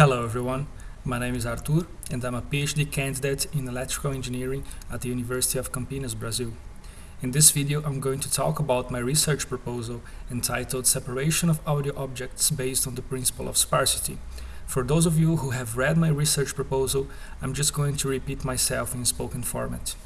Hello everyone, my name is Artur and I'm a PhD candidate in electrical engineering at the University of Campinas, Brazil. In this video I'm going to talk about my research proposal entitled Separation of Audio Objects based on the Principle of Sparsity. For those of you who have read my research proposal, I'm just going to repeat myself in spoken format.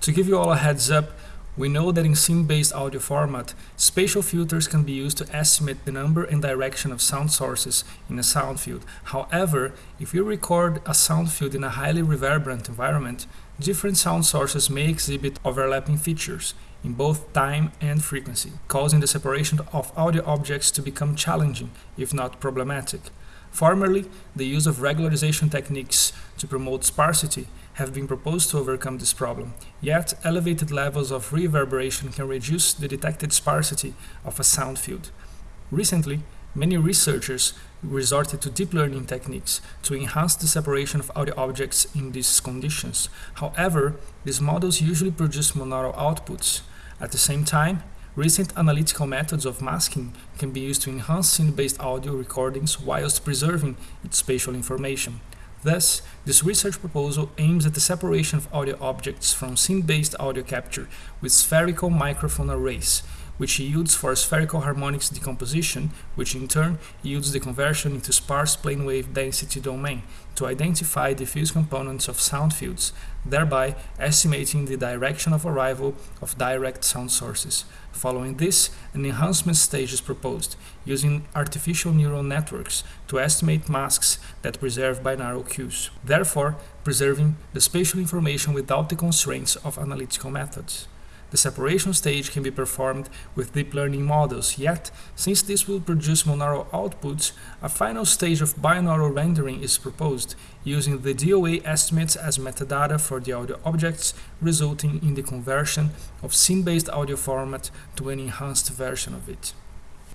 To give you all a heads up, we know that in scene-based audio format, spatial filters can be used to estimate the number and direction of sound sources in a sound field. However, if you record a sound field in a highly reverberant environment, different sound sources may exhibit overlapping features in both time and frequency, causing the separation of audio objects to become challenging, if not problematic. Formerly, the use of regularization techniques to promote sparsity have been proposed to overcome this problem, yet elevated levels of reverberation can reduce the detected sparsity of a sound field. Recently, many researchers resorted to deep learning techniques to enhance the separation of audio objects in these conditions. However, these models usually produce monaural outputs. At the same time, Recent analytical methods of masking can be used to enhance scene-based audio recordings whilst preserving its spatial information. Thus, this research proposal aims at the separation of audio objects from scene-based audio capture with spherical microphone arrays, which yields for spherical harmonics decomposition, which in turn yields the conversion into sparse plane wave density domain to identify diffuse components of sound fields, thereby estimating the direction of arrival of direct sound sources. Following this, an enhancement stage is proposed, using artificial neural networks to estimate masks that preserve binaural cues, therefore preserving the spatial information without the constraints of analytical methods. The separation stage can be performed with deep learning models, yet, since this will produce monaural outputs, a final stage of binaural rendering is proposed, using the DOA estimates as metadata for the audio objects, resulting in the conversion of scene-based audio format to an enhanced version of it.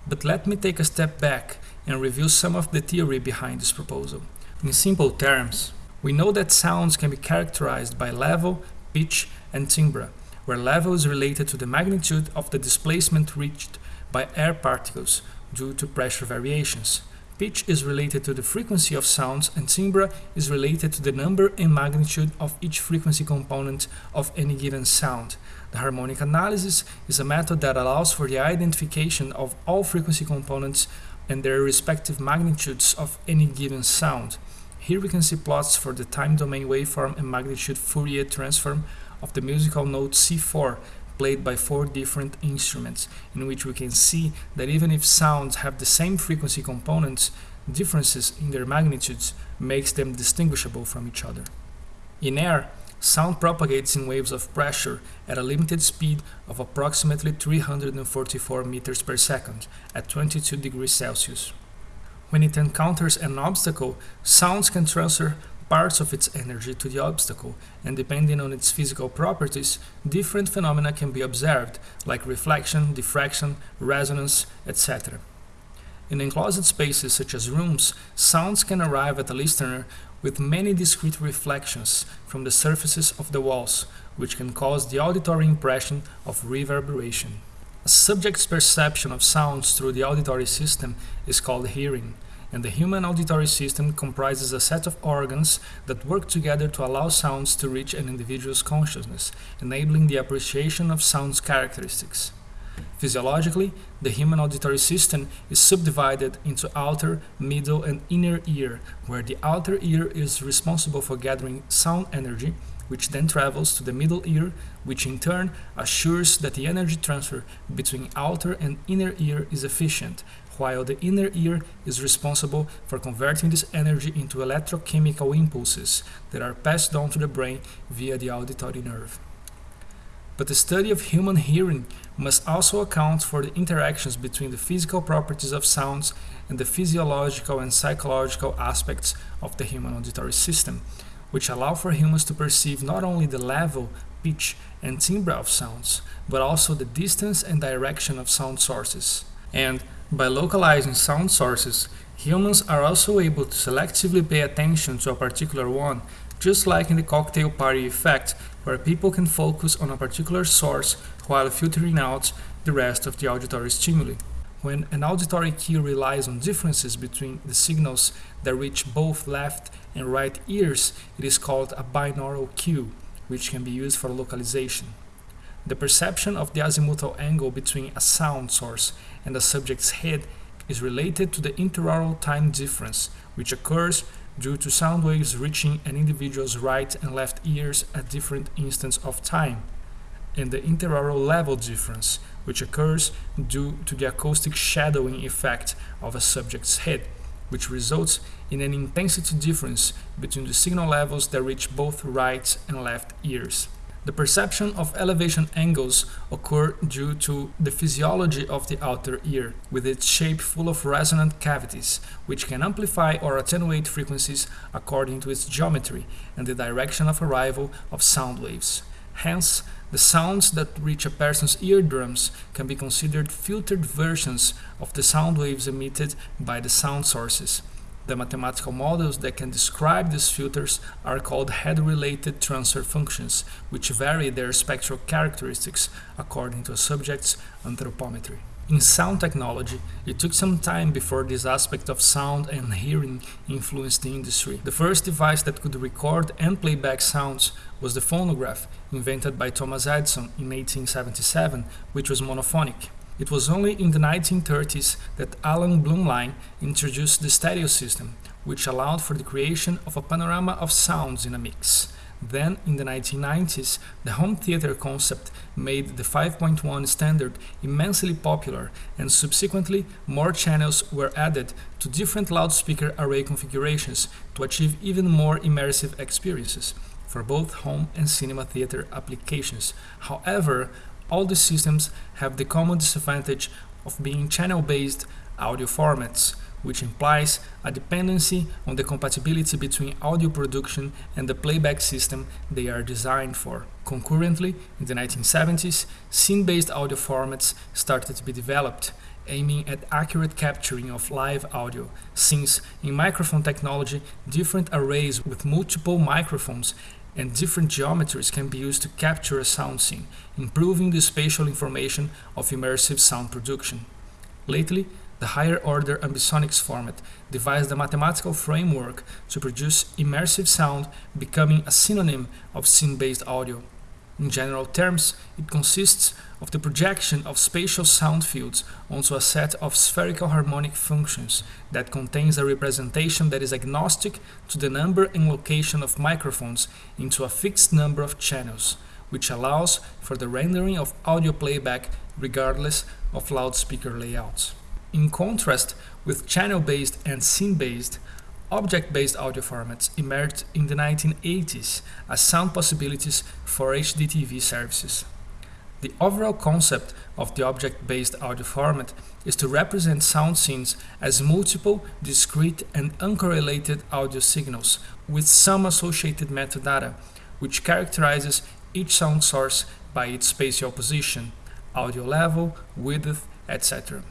But let me take a step back and review some of the theory behind this proposal. In simple terms, we know that sounds can be characterized by level, pitch, and timbre, where level is related to the magnitude of the displacement reached by air particles due to pressure variations. Pitch is related to the frequency of sounds and timbre is related to the number and magnitude of each frequency component of any given sound. The harmonic analysis is a method that allows for the identification of all frequency components and their respective magnitudes of any given sound. Here we can see plots for the time domain waveform and magnitude Fourier transform of the musical note C4 played by four different instruments, in which we can see that even if sounds have the same frequency components, differences in their magnitudes makes them distinguishable from each other. In air, sound propagates in waves of pressure at a limited speed of approximately 344 meters per second at 22 degrees Celsius. When it encounters an obstacle, sounds can transfer parts of its energy to the obstacle, and depending on its physical properties, different phenomena can be observed, like reflection, diffraction, resonance, etc. In enclosed spaces such as rooms, sounds can arrive at the listener with many discrete reflections from the surfaces of the walls, which can cause the auditory impression of reverberation. A subject's perception of sounds through the auditory system is called hearing, and the human auditory system comprises a set of organs that work together to allow sounds to reach an individual's consciousness, enabling the appreciation of sound's characteristics. Physiologically, the human auditory system is subdivided into outer, middle, and inner ear, where the outer ear is responsible for gathering sound energy, which then travels to the middle ear, which in turn assures that the energy transfer between outer and inner ear is efficient, while the inner ear is responsible for converting this energy into electrochemical impulses that are passed down to the brain via the auditory nerve. But the study of human hearing must also account for the interactions between the physical properties of sounds and the physiological and psychological aspects of the human auditory system, which allow for humans to perceive not only the level, pitch, and timbre of sounds, but also the distance and direction of sound sources. And by localizing sound sources, humans are also able to selectively pay attention to a particular one, just like in the cocktail party effect, where people can focus on a particular source while filtering out the rest of the auditory stimuli. When an auditory cue relies on differences between the signals that reach both left and right ears, it is called a binaural cue, which can be used for localization. The perception of the azimuthal angle between a sound source and the subject's head is related to the interaural time difference, which occurs due to sound waves reaching an individual's right and left ears at different instants of time, and the interaural level difference, which occurs due to the acoustic shadowing effect of a subject's head, which results in an intensity difference between the signal levels that reach both right and left ears. The perception of elevation angles occur due to the physiology of the outer ear, with its shape full of resonant cavities, which can amplify or attenuate frequencies according to its geometry and the direction of arrival of sound waves. Hence, the sounds that reach a person's eardrums can be considered filtered versions of the sound waves emitted by the sound sources. The mathematical models that can describe these filters are called head-related transfer functions, which vary their spectral characteristics according to a subject's anthropometry. In sound technology, it took some time before this aspect of sound and hearing influenced the industry. The first device that could record and play back sounds was the phonograph, invented by Thomas Edison in 1877, which was monophonic. It was only in the 1930s that Alan Blumlein introduced the stereo system, which allowed for the creation of a panorama of sounds in a mix. Then, in the 1990s, the home theater concept made the 5.1 standard immensely popular, and subsequently more channels were added to different loudspeaker array configurations to achieve even more immersive experiences for both home and cinema theater applications. However, all these systems have the common disadvantage of being channel-based audio formats, which implies a dependency on the compatibility between audio production and the playback system they are designed for. Concurrently, in the 1970s, scene-based audio formats started to be developed, aiming at accurate capturing of live audio, since in microphone technology, different arrays with multiple microphones and different geometries can be used to capture a sound scene, improving the spatial information of immersive sound production. Lately, the higher order ambisonics format devised a mathematical framework to produce immersive sound, becoming a synonym of scene-based audio. In general terms, it consists of the projection of spatial sound fields onto a set of spherical harmonic functions that contains a representation that is agnostic to the number and location of microphones into a fixed number of channels, which allows for the rendering of audio playback regardless of loudspeaker layouts. In contrast with channel-based and scene-based, Object-based audio formats emerged in the 1980s as sound possibilities for HDTV services. The overall concept of the object-based audio format is to represent sound scenes as multiple, discrete and uncorrelated audio signals with some associated metadata, which characterizes each sound source by its spatial position, audio level, width, etc.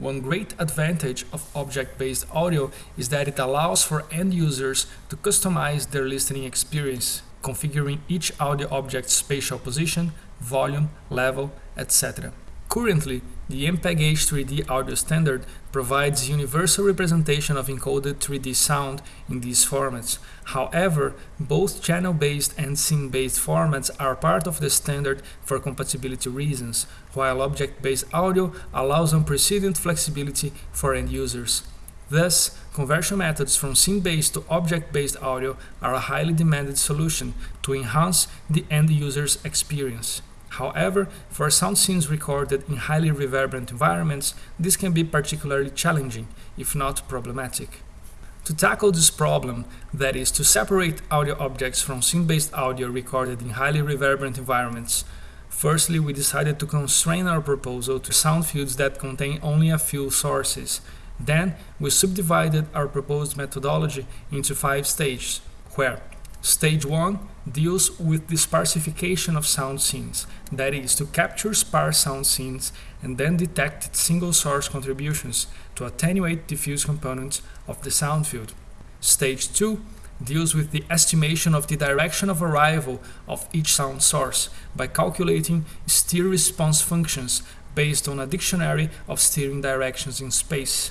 One great advantage of object-based audio is that it allows for end users to customize their listening experience, configuring each audio object's spatial position, volume, level, etc. Currently, the MPEG-H 3D audio standard provides universal representation of encoded 3D sound in these formats. However, both channel-based and scene-based formats are part of the standard for compatibility reasons, while object-based audio allows unprecedented flexibility for end users. Thus, conversion methods from scene-based to object-based audio are a highly demanded solution to enhance the end user's experience. However, for sound scenes recorded in highly reverberant environments, this can be particularly challenging, if not problematic. To tackle this problem, that is, to separate audio objects from scene-based audio recorded in highly reverberant environments, firstly we decided to constrain our proposal to sound fields that contain only a few sources. Then we subdivided our proposed methodology into five stages, where Stage 1 deals with the sparsification of sound scenes, that is, to capture sparse sound scenes and then detect single source contributions to attenuate diffuse components of the sound field. Stage 2 deals with the estimation of the direction of arrival of each sound source by calculating stir response functions based on a dictionary of steering directions in space.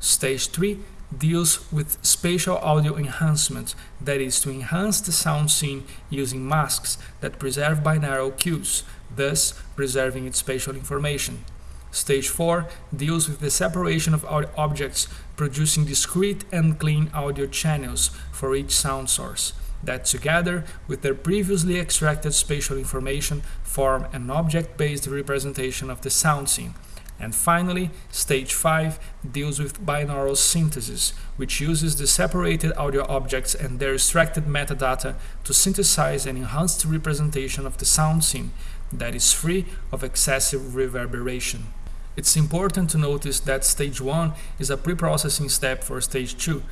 Stage 3 deals with spatial audio enhancement, that is, to enhance the sound scene using masks that preserve binaural cues, thus preserving its spatial information. Stage 4 deals with the separation of objects, producing discrete and clean audio channels for each sound source, that together with their previously extracted spatial information form an object-based representation of the sound scene, and finally, stage 5 deals with binaural synthesis, which uses the separated audio objects and their extracted metadata to synthesize an enhanced representation of the sound scene that is free of excessive reverberation. It's important to notice that stage 1 is a pre-processing step for stage 2,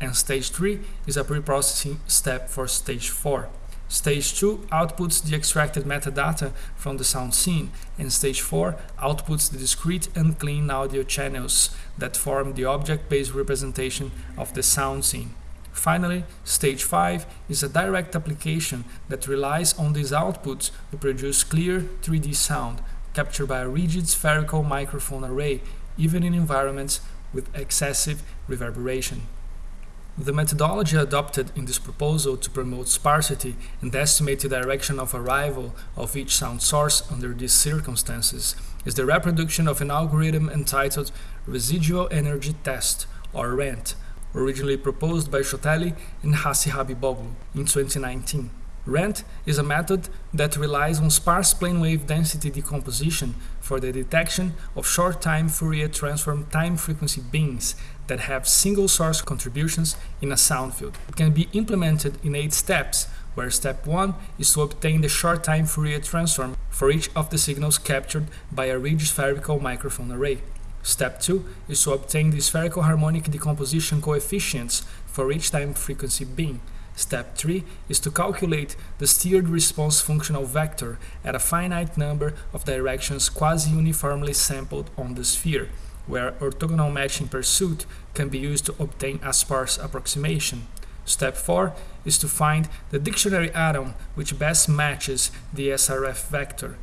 and stage 3 is a pre-processing step for stage 4. Stage 2 outputs the extracted metadata from the sound scene, and Stage 4 outputs the discrete and clean audio channels that form the object-based representation of the sound scene. Finally, Stage 5 is a direct application that relies on these outputs to produce clear 3D sound, captured by a rigid spherical microphone array, even in environments with excessive reverberation. The methodology adopted in this proposal to promote sparsity and estimate the direction of arrival of each sound source under these circumstances is the reproduction of an algorithm entitled Residual Energy Test, or RENT, originally proposed by Çöteli and Hacıhabiboğlu in 2019. RENT is a method that relies on sparse plane wave density decomposition for the detection of short-time Fourier transform time-frequency bins that have single source contributions in a sound field. It can be implemented in eight steps, where step 1 is to obtain the short-time Fourier transform for each of the signals captured by a rigid spherical microphone array. Step 2 is to obtain the spherical harmonic decomposition coefficients for each time frequency bin. Step 3 is to calculate the steered response functional vector at a finite number of directions quasi-uniformly sampled on the sphere, where orthogonal matching pursuit can be used to obtain a sparse approximation. Step 4 is to find the dictionary atom which best matches the SRF vector.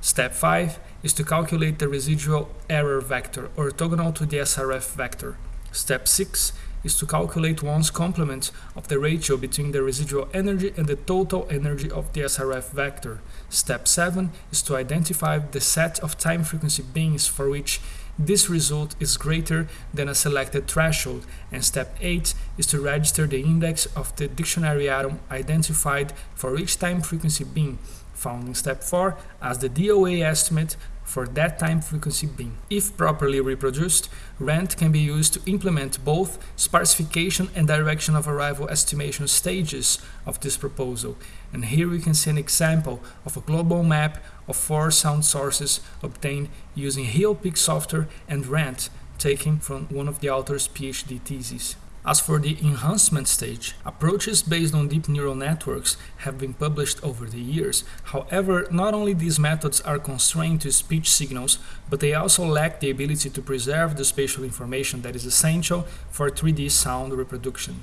Step 5 is to calculate the residual error vector orthogonal to the SRF vector. Step 6 is to calculate one's complement of the ratio between the residual energy and the total energy of the SRF vector. Step 7 is to identify the set of time frequency bins for which this result is greater than a selected threshold, and step 8 is to register the index of the dictionary atom identified for each time frequency bin, found in step 4 as the DOA estimate for that time frequency bin. If properly reproduced, RENT can be used to implement both sparsification and direction of arrival estimation stages of this proposal. And here we can see an example of a global map of four sound sources obtained using HEALPix software and RENT taken from one of the author's PhD theses. As for the enhancement stage, approaches based on deep neural networks have been published over the years. However, not only these methods are constrained to speech signals, but they also lack the ability to preserve the spatial information that is essential for 3D sound reproduction.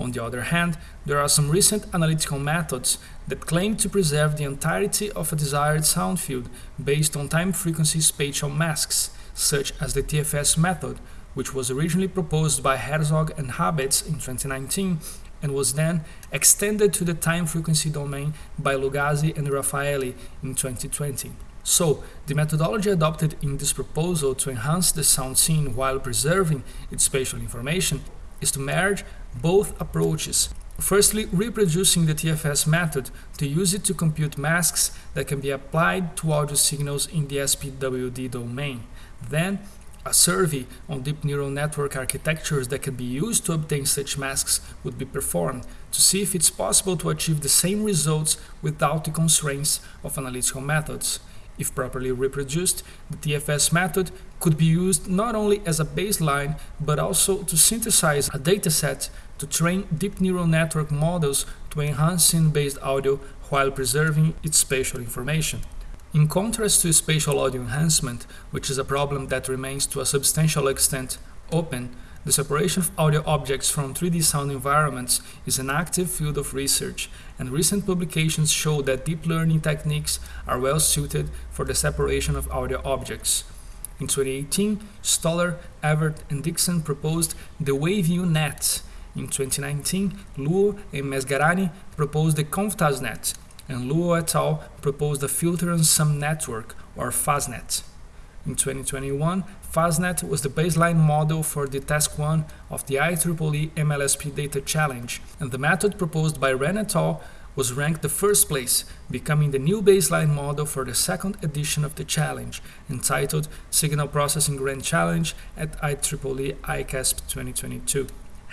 On the other hand, there are some recent analytical methods that claim to preserve the entirety of a desired sound field based on time-frequency spatial masks, such as the TFS method, which was originally proposed by Herzog and Habets in 2019 and was then extended to the time frequency domain by Lugasi and Rafaely in 2020. So, the methodology adopted in this proposal to enhance the sound scene while preserving its spatial information is to merge both approaches. Firstly, reproducing the TFS method to use it to compute masks that can be applied to audio signals in the SPWD domain. Then, a survey on deep neural network architectures that can be used to obtain such masks would be performed to see if it's possible to achieve the same results without the constraints of analytical methods. If properly reproduced, the TFS method could be used not only as a baseline, but also to synthesize a dataset to train deep neural network models to enhance scene-based audio while preserving its spatial information. In contrast to spatial audio enhancement, which is a problem that remains to a substantial extent open, The separation of audio objects from 3D sound environments is an active field of research, and recent publications show that deep learning techniques are well suited for the separation of audio objects. In 2018, Stoller, Ewert, and Dixon proposed the Wave-U-Net. In 2019, Luo and Mesgarani proposed the ConvTasNet, and Luo et al. proposed a Filter-and-Sum Network, or FASNet. In 2021, FASNet was the baseline model for the task 1 of the IEEE MLSP Data Challenge, and the method proposed by Ren et al. was ranked the first place, becoming the new baseline model for the second edition of the challenge, entitled Signal Processing Grand Challenge at IEEE ICASSP 2022.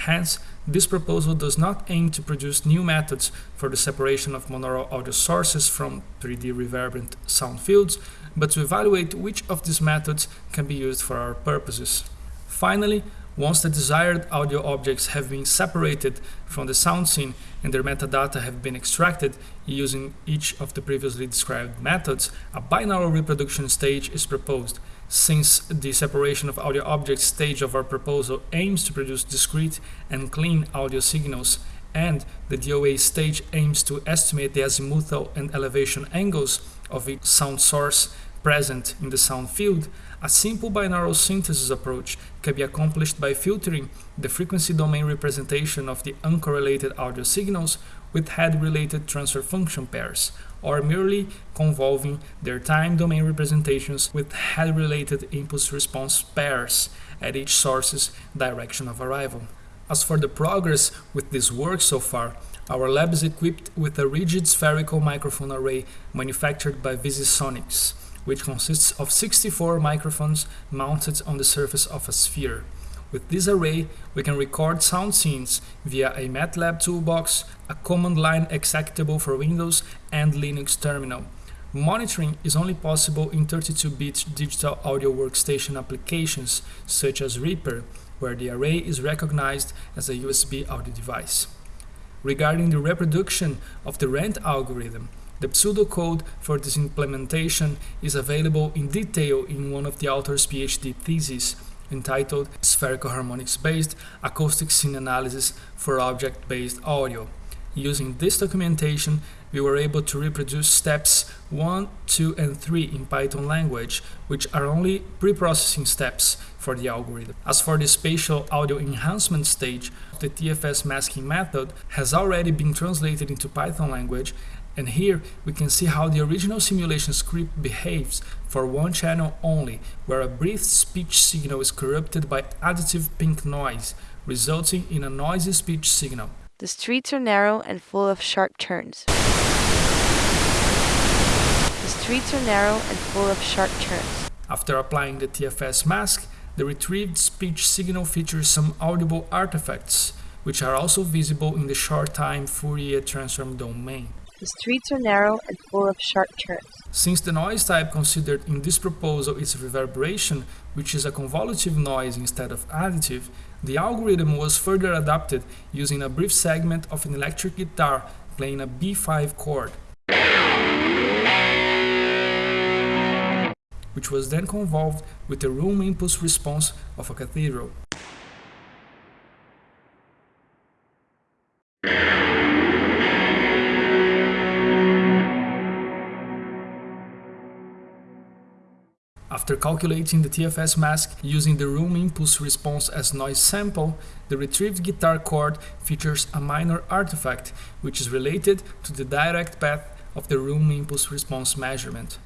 Hence, this proposal does not aim to produce new methods for the separation of monaural audio sources from 3D reverberant sound fields, but to evaluate which of these methods can be used for our purposes. Finally, once the desired audio objects have been separated from the sound scene and their metadata have been extracted using each of the previously described methods, a binaural reproduction stage is proposed. Since the separation of audio objects stage of our proposal aims to produce discrete and clean audio signals, and the DOA stage aims to estimate the azimuthal and elevation angles of each sound source present in the sound field, a simple binaural synthesis approach can be accomplished by filtering the frequency domain representation of the uncorrelated audio signals with head-related transfer function pairs, or merely convolving their time domain representations with head-related impulse-response pairs at each source's direction of arrival. As for the progress with this work so far, our lab is equipped with a rigid spherical microphone array manufactured by VisiSonics, which consists of 64 microphones mounted on the surface of a sphere. With this array, we can record sound scenes via a MATLAB toolbox, a command line executable for Windows and Linux terminal. Monitoring is only possible in 32-bit digital audio workstation applications such as Reaper, where the array is recognized as a USB audio device. Regarding the reproduction of the RENT algorithm, the pseudocode for this implementation is available in detail in one of the author's PhD theses entitled Spherical Harmonics Based Acoustic Scene Analysis for Object-Based Audio. Using this documentation, we were able to reproduce steps 1, 2, and 3 in Python language, which are only pre-processing steps for the algorithm. As for the spatial audio enhancement stage, the TFS masking method has already been translated into Python language and here we can see how the original simulation script behaves for one channel only, where a brief speech signal is corrupted by additive pink noise, resulting in a noisy speech signal. The streets are narrow and full of sharp turns. The streets are narrow and full of sharp turns. After applying the TFS mask, the retrieved speech signal features some audible artifacts, which are also visible in the short-time Fourier transform domain. The streets are narrow and full of sharp turns. Since the noise type considered in this proposal is reverberation, which is a convolutive noise instead of additive, the algorithm was further adapted using a brief segment of an electric guitar playing a B5 chord, which was then convolved with the room impulse response of a cathedral. After calculating the TFS mask using the room impulse response as noise sample, the retrieved guitar chord features a minor artifact which is related to the direct path of the room impulse response measurement.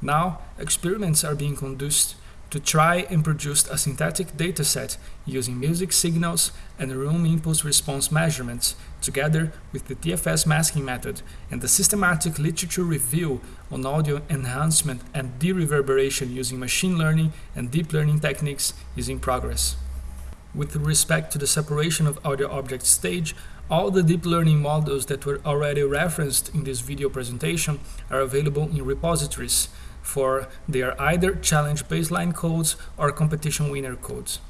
Now, experiments are being conducted to try and produce a synthetic dataset using music signals and room impulse response measurements together with the TFS masking method and the systematic literature review on audio enhancement and de-reverberation using machine learning and deep learning techniques is in progress. With respect to the separation of audio object stage, all the deep learning models that were already referenced in this video presentation are available in repositories, for their either challenge baseline codes or competition winner codes.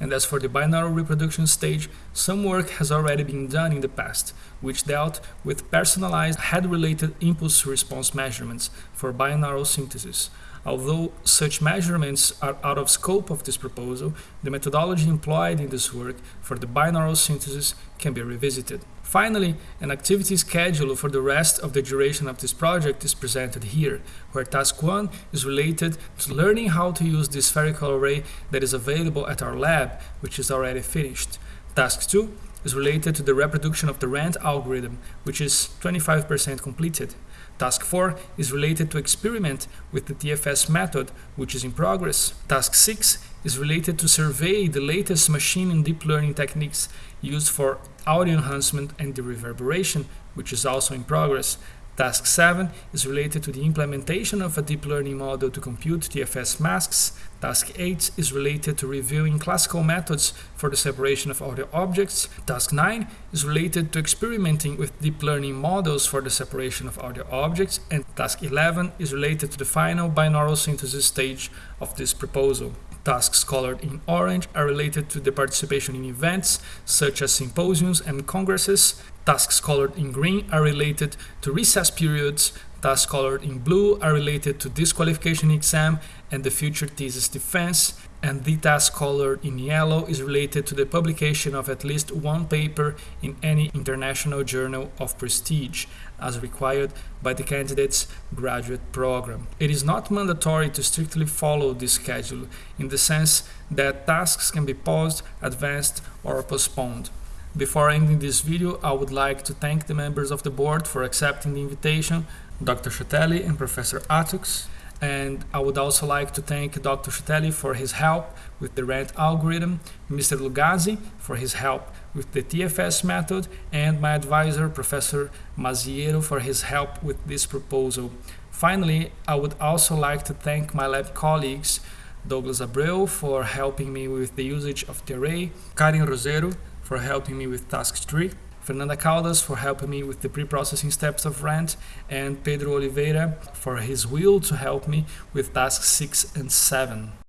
And as for the binaural reproduction stage, some work has already been done in the past, which dealt with personalized head-related impulse response measurements for binaural synthesis. Although such measurements are out of scope of this proposal, the methodology employed in this work for the binaural synthesis can be revisited. Finally, an activity schedule for the rest of the duration of this project is presented here, where task 1 is related to learning how to use the spherical array that is available at our lab, which is already finished. Task 2 is related to the reproduction of the RENT algorithm, which is 25% completed. Task 4 is related to experiment with the TFS method, which is in progress. Task 6 is related to survey the latest machine and deep learning techniques used for audio enhancement and the reverberation, which is also in progress. Task 7 is related to the implementation of a deep learning model to compute TFS masks. Task 8 is related to reviewing classical methods for the separation of audio objects. Task 9 is related to experimenting with deep learning models for the separation of audio objects. And Task 11 is related to the final binaural synthesis stage of this proposal. Tasks colored in orange are related to the participation in events such as symposiums and congresses. Tasks colored in green are related to recess periods. Tasks colored in blue are related to disqualification exam and the future thesis defense. And the task colored in yellow is related to the publication of at least one paper in any international journal of prestige, as required by the candidate's graduate program. It is not mandatory to strictly follow this schedule, in the sense that tasks can be paused, advanced, or postponed. Before ending this video, I would like to thank the members of the board for accepting the invitation, Dr. Çöteli and Professor Attucks, and I would also like to thank Dr. Çöteli for his help with the RENT algorithm, Mr. Lugasi for his help with the TFS method, and my advisor, Professor Masiero, for his help with this proposal. Finally, I would also like to thank my lab colleagues, Douglas Abreu for helping me with the usage of the array, Karin Rosero for helping me with task 3, Fernanda Caldas for helping me with the pre-processing steps of RENT, and Pedro Oliveira for his will to help me with tasks 6 and 7.